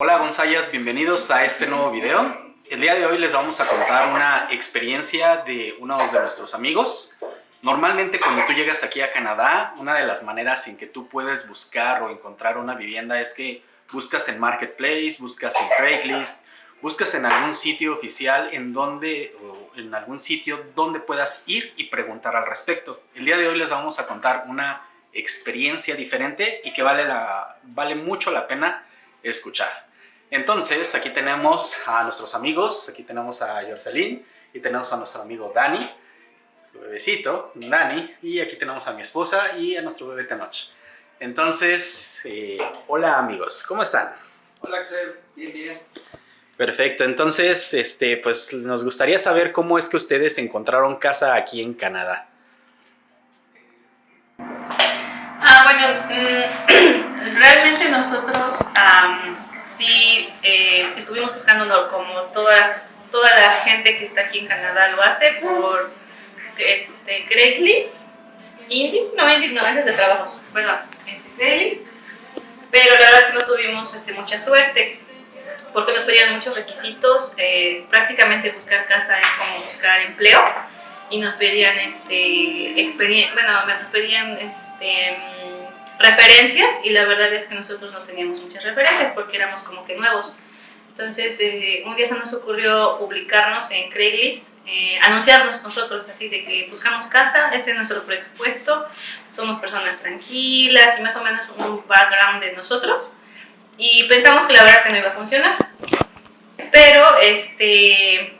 Hola Gonzayas, bienvenidos a este nuevo video. El día de hoy les vamos a contar una experiencia de uno de nuestros amigos. Normalmente cuando tú llegas aquí a Canadá, una de las maneras en que tú puedes buscar o encontrar una vivienda es que buscas en Marketplace, buscas en Craigslist, buscas en algún sitio oficial en donde, en algún sitio donde puedas ir y preguntar al respecto. El día de hoy les vamos a contar una experiencia diferente y que vale, la, vale mucho la pena escuchar. Entonces, aquí tenemos a nuestros amigos, aquí tenemos a Yorcelín y tenemos a nuestro amigo Dani, su bebecito, Dani, y aquí tenemos a mi esposa y a nuestro bebé Tenoch. Entonces, eh, hola amigos, ¿cómo están? Hola Axel, bien, bien. Perfecto, entonces, este, pues nos gustaría saber cómo es que ustedes encontraron casa aquí en Canadá. Ah, bueno, mm, realmente nosotros sí eh, estuvimos buscando como toda, toda la gente que está aquí en Canadá lo hace por este, Craigslist, Indeed, no Indeed, no, es de trabajos, perdón, Craigslist, pero la verdad es que no tuvimos este, mucha suerte porque nos pedían muchos requisitos, eh, prácticamente buscar casa es como buscar empleo y nos pedían este bueno, nos pedían este referencias y la verdad es que nosotros no teníamos muchas referencias porque éramos como que nuevos. Entonces, eh, un día se nos ocurrió publicarnos en Craigslist, eh, anunciarnos nosotros así de que buscamos casa, ese es nuestro presupuesto, somos personas tranquilas y más o menos un background de nosotros. Y pensamos que la verdad que no iba a funcionar. Pero este,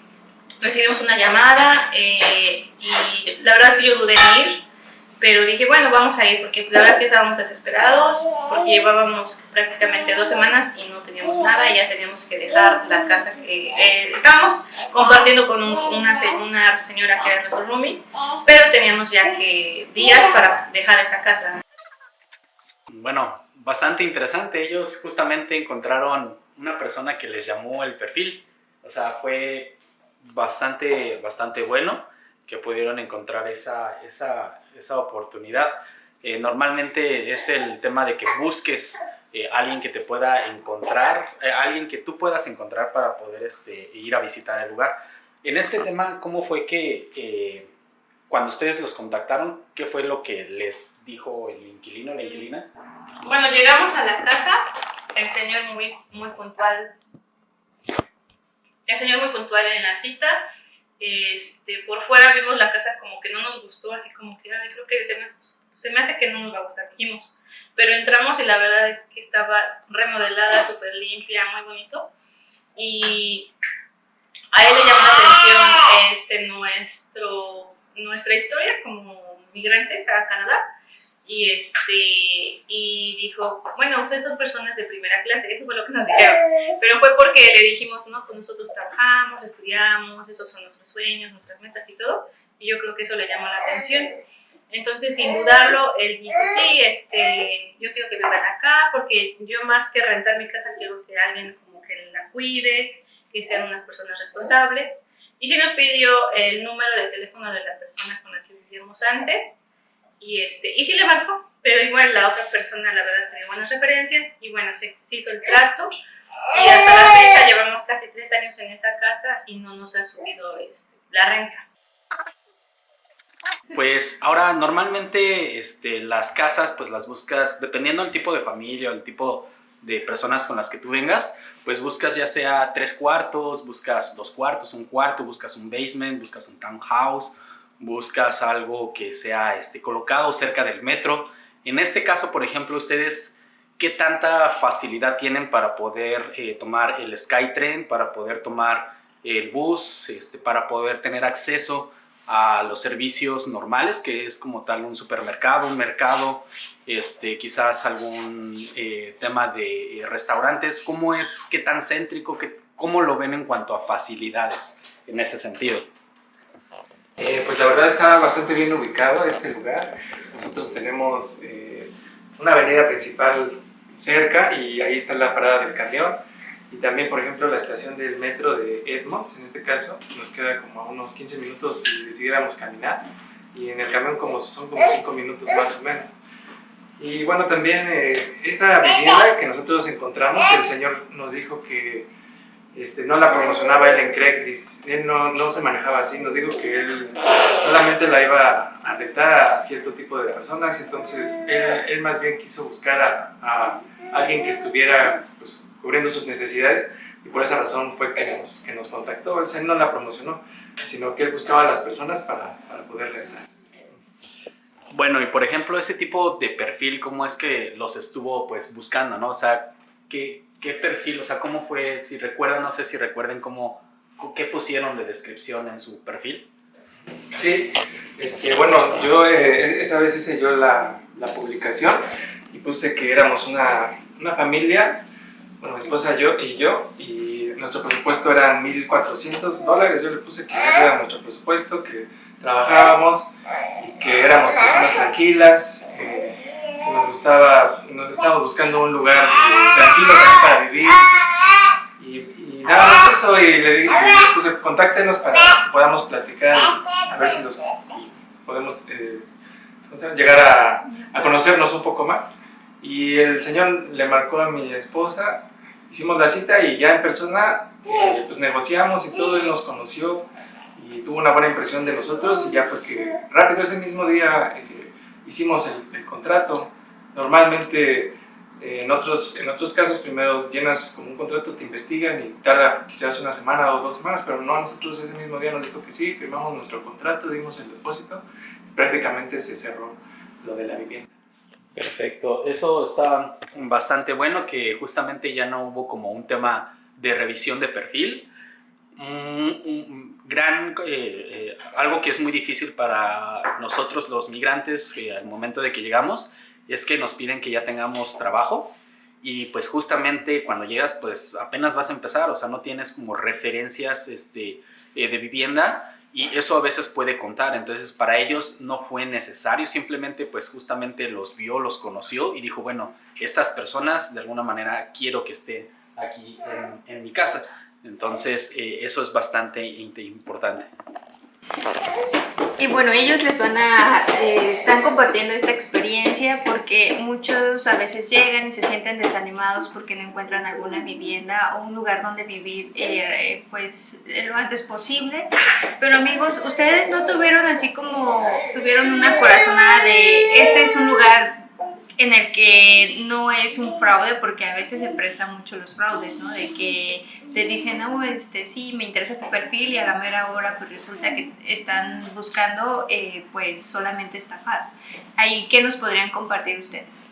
recibimos una llamada eh, y la verdad es que yo dudé en ir pero dije, bueno, vamos a ir, porque la verdad es que estábamos desesperados, porque llevábamos prácticamente dos semanas y no teníamos nada, y ya teníamos que dejar la casa que eh, estábamos compartiendo con una, una señora que era nuestro roomie, pero teníamos ya que días para dejar esa casa. Bueno, bastante interesante, ellos justamente encontraron una persona que les llamó el perfil, o sea, fue bastante, bastante bueno que pudieron encontrar esa, esa, esa oportunidad. Eh, normalmente es el tema de que busques eh, alguien que te pueda encontrar, eh, alguien que tú puedas encontrar para poder este, ir a visitar el lugar. En este tema, ¿cómo fue que cuando ustedes los contactaron, qué fue lo que les dijo el inquilino, la inquilina? Bueno, llegamos a la casa, el señor muy, muy puntual, el señor muy puntual en la cita, este, por fuera vimos la casa como que no nos gustó, así como que creo que se me, se me, hace que no nos va a gustar, dijimos. Pero entramos y la verdad es que estaba remodelada, súper limpia, muy bonito. Y a él le llamó la atención este, nuestro, nuestra historia como migrantes a Canadá y este y dijo, bueno, ustedes son personas de primera clase, eso fue lo que nos dijeron, pero fue porque le dijimos, no, pues nosotros trabajamos, estudiamos, esos son nuestros sueños, nuestras metas y todo, y yo creo que eso le llamó la atención. Entonces, sin dudarlo, él dijo, sí, este, yo quiero que vivan acá, porque yo más que rentar mi casa, quiero que alguien como que la cuide, que sean unas personas responsables. Y sí nos pidió el número de teléfono de la persona con la que vivíamos antes, y, este, y sí le marcó, pero igual la otra persona la verdad es que dio buenas referencias y bueno, se, hizo el trato y hasta la fecha llevamos casi tres años en esa casa y no nos ha subido este, la renta. Pues ahora normalmente este, las casas pues las buscas dependiendo del tipo de familia o el tipo de personas con las que tú vengas, pues buscas ya sea tres cuartos, buscas dos cuartos, un cuarto, buscas un basement, buscas un townhouse buscas algo que sea este, colocado cerca del metro. En este caso, por ejemplo, ustedes, ¿qué tanta facilidad tienen para poder eh, tomar el Skytrain, para poder tomar el bus, este, para poder tener acceso a los servicios normales, que es como tal un supermercado, un mercado, este, quizás algún eh, tema de restaurantes? ¿Cómo es, qué tan céntrico, qué, cómo lo ven en cuanto a facilidades en ese sentido? Eh, pues la verdad está bastante bien ubicado este lugar. Nosotros tenemos eh, una avenida principal cerca y ahí está la parada del camión. Y también, por ejemplo, la estación del metro de Edmonds, en este caso, nos queda como a unos 15 minutos si decidiéramos caminar. Y en el camión como son como 5 minutos más o menos. Y bueno, también eh, esta vivienda que nosotros encontramos, el señor nos dijo que este, no la promocionaba él en Craigslist, él no, no, se manejaba así, nos dijo que él solamente la iba a rentar a cierto tipo de personas, entonces él, él más bien quiso buscar a, a alguien que estuviera pues, cubriendo sus necesidades y por esa razón fue que nos, que nos contactó, él no la promocionó, sino que él buscaba a las personas para, para poder rentar. Bueno, y por ejemplo, ese tipo de perfil, ¿cómo es que los estuvo pues buscando, no? O sea, ¿qué, qué perfil, o sea, cómo fue, si recuerdan, no sé si recuerden cómo, qué pusieron de descripción en su perfil? Sí, este, bueno, yo eh, esa vez hice yo la, la, publicación y puse que éramos una, una familia, bueno, mi esposa yo y yo, y nuestro presupuesto era 1.400 dólares, yo le puse que era nuestro presupuesto, que trabajábamos y que éramos personas tranquilas, eh, nos gustaba, nos estábamos buscando un lugar tranquilo también para vivir. Y, y nada más eso, y le dije, pues contáctenos para que podamos platicar, a ver si, los, podemos eh, llegar a, a conocernos un poco más. Y el señor le marcó a mi esposa, hicimos la cita y ya en persona eh, pues negociamos y todo, él nos conoció, y tuvo una buena impresión de nosotros y ya fue que rápido ese mismo día eh, hicimos el, el, contrato. Normalmente eh, en, otros, en otros casos primero llenas como un contrato, te investigan y tarda quizás una semana o dos semanas, pero no, nosotros ese mismo día nos dijo que sí, firmamos nuestro contrato, dimos el depósito y prácticamente se cerró lo de la vivienda. Perfecto, eso está bastante bueno que justamente ya no hubo como un tema de revisión de perfil, un, gran, eh, eh, algo que es muy difícil para nosotros los migrantes eh, al momento de que llegamos, es que nos piden que ya tengamos trabajo y pues justamente cuando llegas pues apenas vas a empezar, o sea, no tienes como referencias este, de vivienda y eso a veces puede contar, entonces para ellos no fue necesario, simplemente pues justamente los vio, los conoció y dijo, bueno, estas personas de alguna manera quiero que estén aquí en, en mi casa. Entonces, eh, eso es bastante importante. Y bueno, ellos les van a, eh, están compartiendo esta experiencia porque muchos a veces llegan y se sienten desanimados porque no encuentran alguna vivienda o un lugar donde vivir eh, pues lo antes posible. Pero amigos, ustedes no tuvieron así como, tuvieron una corazonada de este es un lugar en el que no es un fraude, porque a veces se prestan mucho los fraudes, ¿no? De que te dicen, no, este, sí, me interesa tu perfil y a la mera hora pues resulta que están buscando eh, pues solamente estafar. Ahí, ¿qué nos podrían compartir ustedes?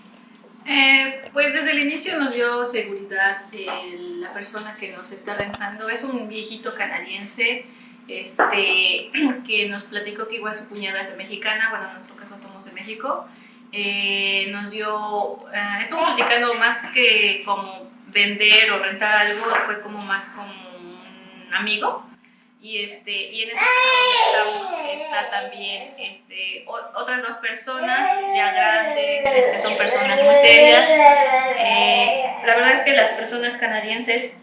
Eh, pues desde el inicio nos dio seguridad la persona que nos está rentando. Es un viejito canadiense este, que nos platicó que igual su cuñada es de mexicana, bueno, en nuestro caso somos de México, eh, nos dio, eh, estuvo platicando más que como vender o rentar algo, fue como más como un amigo. Y, este, y en ese estamos, está también este, otras dos personas ya grandes, este, son personas muy serias. Eh, la verdad es que las personas canadienses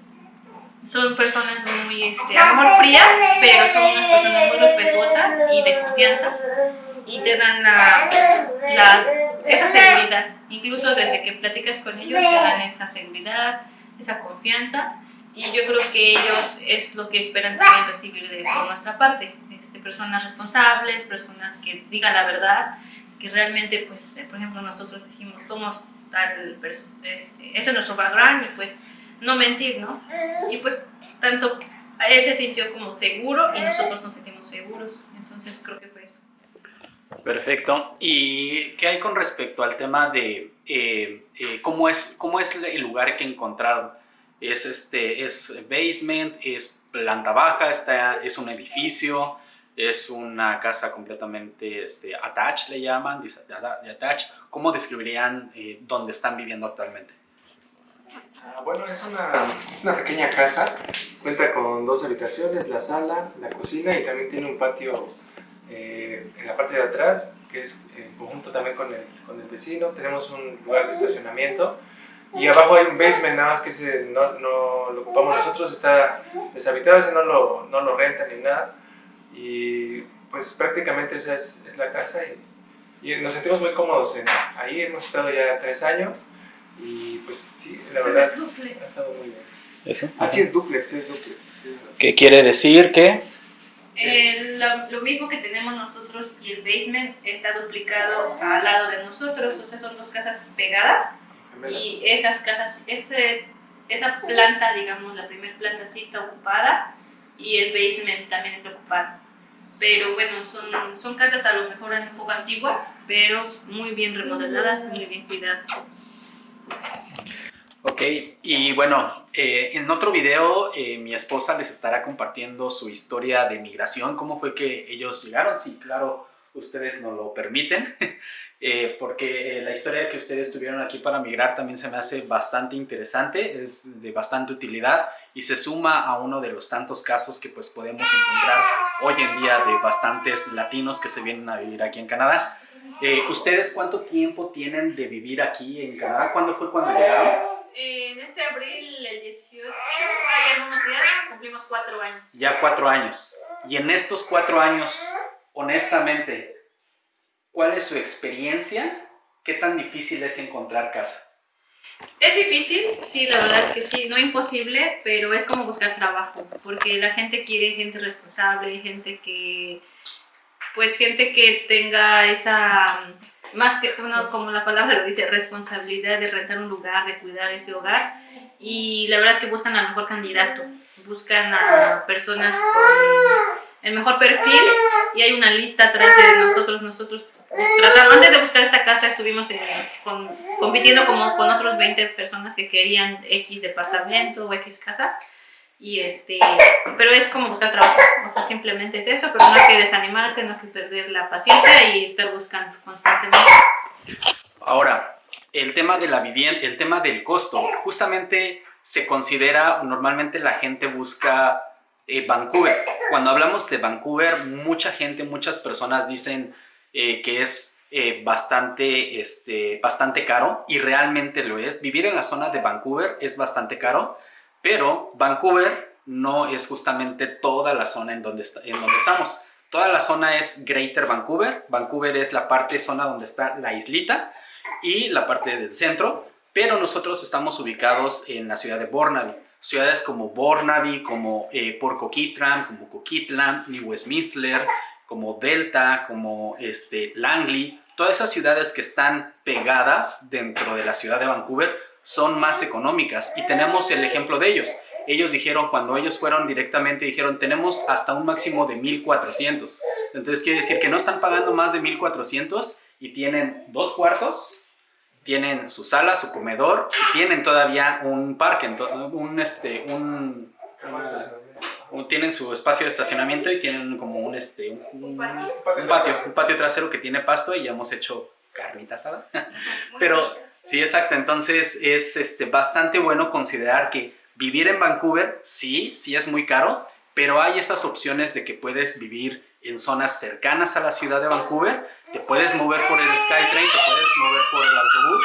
son personas muy, este, a lo mejor frías, pero son unas personas muy respetuosas y de confianza y te dan la, la, esa seguridad. Incluso desde que platicas con ellos te dan esa seguridad, esa confianza y yo creo que ellos es lo que esperan también recibir de por nuestra parte. Este, personas responsables, personas que digan la verdad, que realmente, pues, por ejemplo, nosotros dijimos, somos tal, este, ese es nuestro background y pues no mentir, ¿no? Y pues tanto él se sintió como seguro y nosotros nos sentimos seguros, entonces creo que fue eso. Perfecto. ¿Y qué hay con respecto al tema de eh, eh, cómo, es, cómo es el lugar que encontraron? ¿Es, este, es basement? ¿Es planta baja? Está, ¿Es un edificio? ¿Es una casa completamente este, attached, le llaman? De? ¿Cómo describirían eh, dónde están viviendo actualmente? Ah, bueno, es una, es una pequeña casa. Cuenta con dos habitaciones, la sala, la cocina y también tiene un patio eh, en la parte de atrás, que es en conjunto también con el, con el vecino, tenemos un lugar de estacionamiento y abajo hay un basement, nada más que ese no, no lo ocupamos nosotros, está deshabitado, ese no lo, no lo rentan ni nada y pues prácticamente esa es, es la casa y y nos sentimos muy cómodos en, ahí, hemos estado ya tres años y pues sí, la verdad ha estado muy bien. ¿Eso? Así es duplex, es duplex. ¿Qué quiere decir que? Eh, lo, lo mismo que tenemos nosotros y el basement está duplicado al lado de nosotros, o sea, son dos casas pegadas y esas casas, ese, esa planta, digamos, la primera planta sí está ocupada y el basement también está ocupado. Pero bueno, son, son casas a lo mejor un poco antiguas, pero muy bien remodeladas, muy bien cuidadas. Ok, y bueno, eh, en otro video eh, mi esposa les estará compartiendo su historia de migración, cómo fue que ellos llegaron, sí, claro, ustedes nos lo permiten, eh, porque la historia que ustedes tuvieron aquí para migrar también se me hace bastante interesante, es de bastante utilidad y se suma a uno de los tantos casos que pues podemos encontrar hoy en día de bastantes latinos que se vienen a vivir aquí en Canadá. ¿Ustedes cuánto tiempo tienen de vivir aquí en Canadá? ¿Cuándo fue cuando llegaron? En este abril, el 18, hay algunos días, cumplimos cuatro años. Ya cuatro años. Y en estos cuatro años, honestamente, ¿cuál es su experiencia? ¿Qué tan difícil es encontrar casa? Es difícil, sí, la verdad es que sí, no imposible, pero es como buscar trabajo, porque la gente quiere gente responsable, gente que, pues gente que tenga esa más que uno, como la palabra lo dice, responsabilidad de rentar un lugar, de cuidar ese hogar. Y la verdad es que buscan al mejor candidato, buscan a personas con el mejor perfil y hay una lista atrás de nosotros. Nosotros tratamos, antes de buscar esta casa estuvimos con, compitiendo como con otros 20 personas que querían X departamento o X casa. Y este, pero es como buscar trabajo, o sea, simplemente es eso, pero no hay que desanimarse, no hay que perder la paciencia y estar buscando constantemente. Ahora, el tema de la vivienda, el tema del costo, justamente se considera, normalmente la gente busca eh, Vancouver. Cuando hablamos de Vancouver, mucha gente, muchas personas dicen eh, que es eh, bastante, este, bastante caro y realmente lo es. Vivir en la zona de Vancouver es bastante caro pero Vancouver no es justamente toda la zona en donde, en donde estamos. Toda la zona es Greater Vancouver. Vancouver es la parte zona donde está la islita y la parte del centro. Pero nosotros estamos ubicados en la ciudad de Burnaby. Ciudades como Burnaby, como eh, Port Coquitlam, como Coquitlam, New Westminster, como Delta, como este, Langley. Todas esas ciudades que están pegadas dentro de la ciudad de Vancouver son más económicas y tenemos el ejemplo de ellos. Ellos dijeron, cuando ellos fueron directamente, dijeron, tenemos hasta un máximo de 1400. Entonces quiere decir que no están pagando más de 1400 y tienen dos cuartos, tienen su sala, su comedor y tienen todavía un parque, un, este, un, tienen su espacio de estacionamiento y tienen como un, este, un, patio, un patio trasero que tiene pasto y ya hemos hecho carnita asada. Pero Sí, exacto. Entonces es este, bastante bueno considerar que vivir en Vancouver, sí, sí es muy caro, pero hay esas opciones de que puedes vivir en zonas cercanas a la ciudad de Vancouver, te puedes mover por el SkyTrain, te puedes mover por el autobús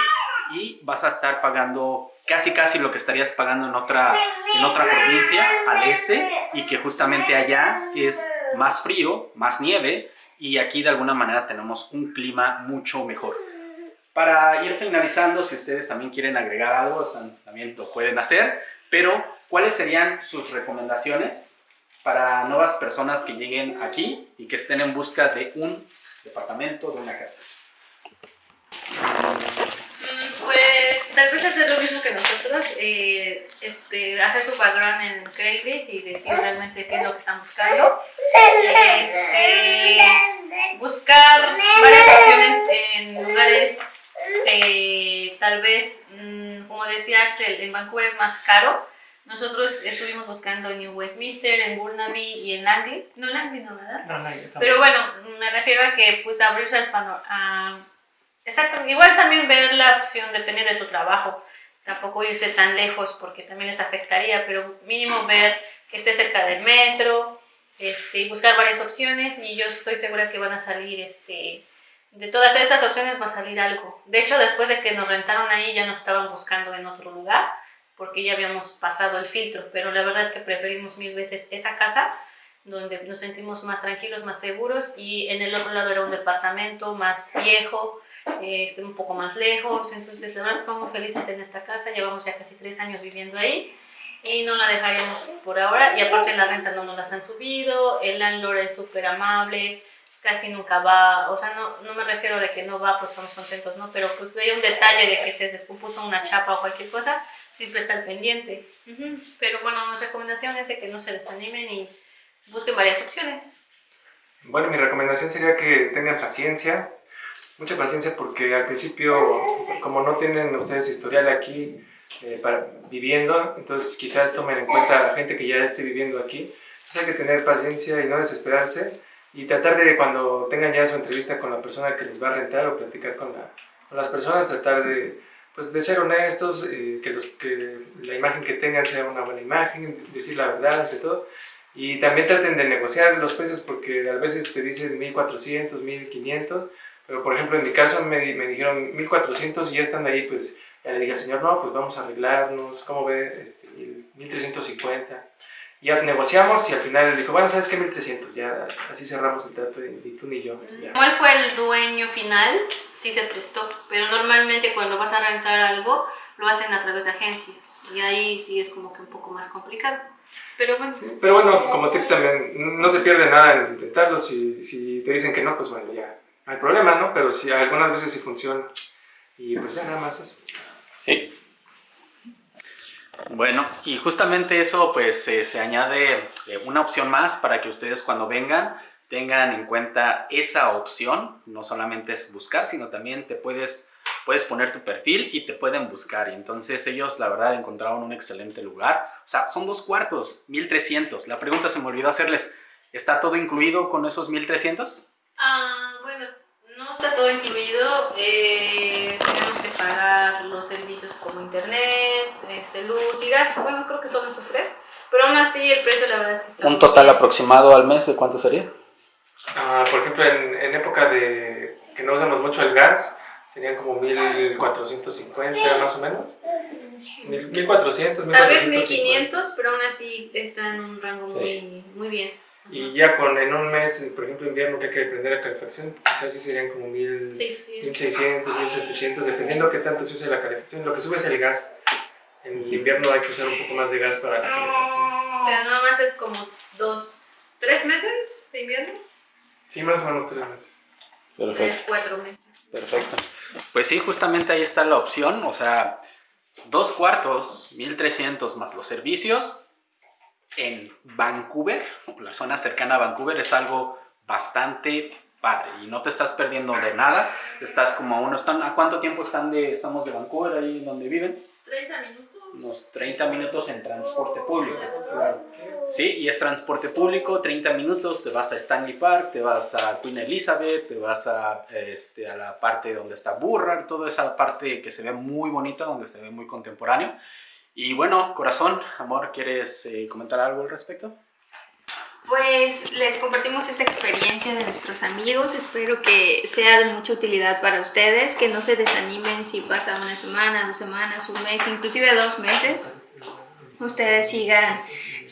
y vas a estar pagando casi casi lo que estarías pagando en otra, en otra provincia al este y que justamente allá es más frío, más nieve y aquí de alguna manera tenemos un clima mucho mejor. Para ir finalizando, si ustedes también quieren agregar algo, también lo pueden hacer, pero ¿cuáles serían sus recomendaciones para nuevas personas que lleguen aquí y que estén en busca de un departamento, de una casa? Mm, pues tal vez hacer lo mismo que nosotros, eh, este, hacer su background en Craigslist y decir realmente qué es lo que están buscando. Este, buscar varias opciones en lugares eh, tal vez, mm, como decía Axel, en Vancouver es más caro. Nosotros estuvimos buscando en New Westminster, en Burnaby y en Langley. No, Langley no, ¿verdad? No, no, Pero bueno, me refiero a que pues abrirse al panorama. Exacto, igual también ver la opción, depende de su trabajo. Tampoco irse tan lejos porque también les afectaría, pero mínimo ver que esté cerca del metro, este, buscar varias opciones y yo estoy segura que van a salir este, de todas esas opciones va a salir algo. De hecho, después de que nos rentaron ahí, ya nos estaban buscando en otro lugar, porque ya habíamos pasado el filtro, pero la verdad es que preferimos mil veces esa casa donde nos sentimos más tranquilos, más seguros y en el otro lado era un departamento más viejo, este, un poco más lejos, entonces la verdad estamos felices en esta casa, llevamos ya casi tres años viviendo ahí y no la dejaríamos por ahora y aparte la renta no nos las han subido, el landlord es súper amable, casi nunca va, o sea, no, no me refiero de que no va, pues estamos contentos, ¿no? Pero pues veía un detalle de que se descompuso una chapa o cualquier cosa, siempre está al pendiente. Pero bueno, mi recomendación es de que no se desanimen y busquen varias opciones. Bueno, mi recomendación sería que tengan paciencia, mucha paciencia porque al principio, como no tienen ustedes historial aquí eh, para, viviendo, entonces quizás tomen en cuenta a la gente que ya esté viviendo aquí. Entonces hay que tener paciencia y no desesperarse y tratar de cuando tengan ya su entrevista con la persona que les va a rentar o platicar con, la, con las personas, tratar de, pues, de ser honestos, eh, que, los, que la imagen que tengan sea una buena imagen, decir la verdad ante todo. Y también traten de negociar los precios porque a veces te dicen 1400, 1500, pero por ejemplo en mi caso me, me dijeron 1400 y ya estando ahí pues ya le dije al señor, no, pues vamos a arreglarnos, ¿cómo ve? Este, 1350 ya negociamos y al final dijo, bueno, ¿sabes qué? 1300, ya así cerramos el trato ni tú ni yo. ¿Cuál fue el dueño final? Sí se prestó, pero normalmente cuando vas a rentar algo lo hacen a través de agencias y ahí sí es como que un poco más complicado. Pero bueno. pero bueno, como tip también, no se pierde nada en intentarlo, si, si te dicen que no, pues bueno, ya no hay problema, ¿no? Pero si algunas veces sí funciona y pues ya nada más eso. Sí, bueno, y justamente eso pues se añade eh, una opción más para que ustedes cuando vengan tengan en cuenta esa opción. No solamente es buscar, sino también te puedes, puedes poner tu perfil y te pueden buscar. Y entonces ellos la verdad encontraron un excelente lugar. O sea, son dos cuartos, 1300. La pregunta se me olvidó hacerles, ¿está todo incluido con esos 1300? Ah, bueno, no está todo incluido. Eh, tenemos que pagar los servicios como internet, este, luz y gas. Bueno, creo que son esos tres. Pero aún así el precio la verdad es que está ¿Un total aproximado al mes de cuánto sería? Ah, por ejemplo, en, en, época de que no usamos mucho el gas, serían como 1450 más o menos. 1400, 1450. Tal vez 1500, pero aún así está en un rango muy, muy bien. Y ya con en un mes, por ejemplo, invierno que hay que prender la calefacción, quizás sí serían como mil, 1600, 1700, dependiendo qué tanto se use la calefacción. Lo que sube es el gas. En invierno hay que usar un poco más de gas para la calefacción. Pero nada más es como dos, tres meses de invierno. Sí, más o menos tres meses. Perfecto. Tres, cuatro meses. Perfecto. Pues sí, justamente ahí está la opción, o sea, dos cuartos, 1300 más los servicios, en Vancouver, la zona cercana a Vancouver, es algo bastante padre y no te estás perdiendo de nada. Estás como a uno, están, ¿a cuánto tiempo están de, estamos de Vancouver, ahí donde viven? 30 minutos. Unos 30 minutos en transporte público. Sí, y es transporte público, 30 minutos, te vas a Stanley Park, te vas a Queen Elizabeth, te vas a, este, a la parte donde está Burrard, toda esa parte que se ve muy bonita, donde se ve muy contemporáneo. Y bueno, corazón, amor, ¿quieres eh, comentar algo al respecto? Pues les compartimos esta experiencia de nuestros amigos, espero que sea de mucha utilidad para ustedes, que no se desanimen si pasa una semana, dos semanas, un mes, inclusive dos meses. Ustedes sigan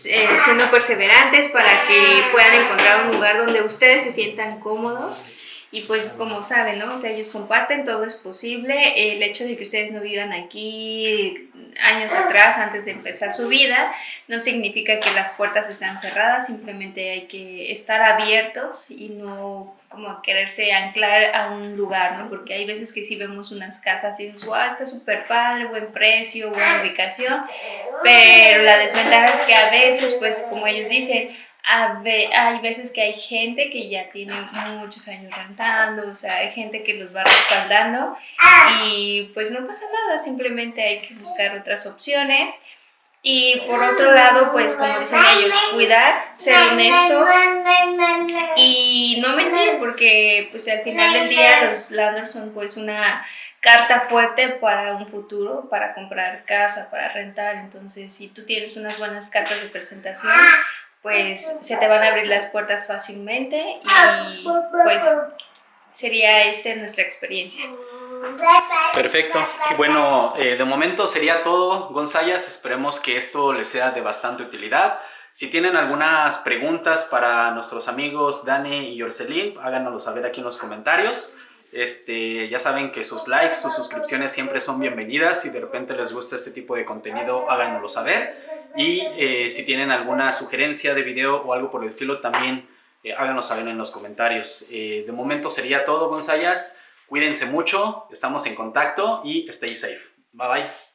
eh, siendo perseverantes para que puedan encontrar un lugar donde ustedes se sientan cómodos y pues como saben, ¿no? O sea, ellos comparten, todo es posible. El hecho de que ustedes no vivan aquí años atrás, antes de empezar su vida, no significa que las puertas están cerradas, simplemente hay que estar abiertos y no como quererse anclar a un lugar, ¿no? Porque hay veces que sí vemos unas casas y dices, wow, está súper padre, buen precio, buena ubicación, pero la desventaja es que a veces, pues como ellos dicen, hay veces que hay gente que ya tiene muchos años rentando, o sea, hay gente que los va respaldando y pues no pasa nada, simplemente hay que buscar otras opciones. Y por otro lado, pues como dicen ellos, cuidar, ser honestos y no mentir, porque pues al final del día los landlords son pues una carta fuerte para un futuro, para comprar casa, para rentar. Entonces, si tú tienes unas buenas cartas de presentación, pues se te van a abrir las puertas fácilmente y pues sería esta nuestra experiencia. Perfecto. Bueno, eh, de momento sería todo, Gonzayas. Esperemos que esto les sea de bastante utilidad. Si tienen algunas preguntas para nuestros amigos Dani y Orcelín, háganoslo saber aquí en los comentarios. Este, ya saben que sus likes, sus suscripciones siempre son bienvenidas. Si de repente les gusta este tipo de contenido, háganoslo saber. Y eh, si tienen alguna sugerencia de video o algo por el estilo, también eh, háganos saber en los comentarios. Eh, de momento sería todo, Gonzayas. Cuídense mucho, estamos en contacto y stay safe. Bye bye.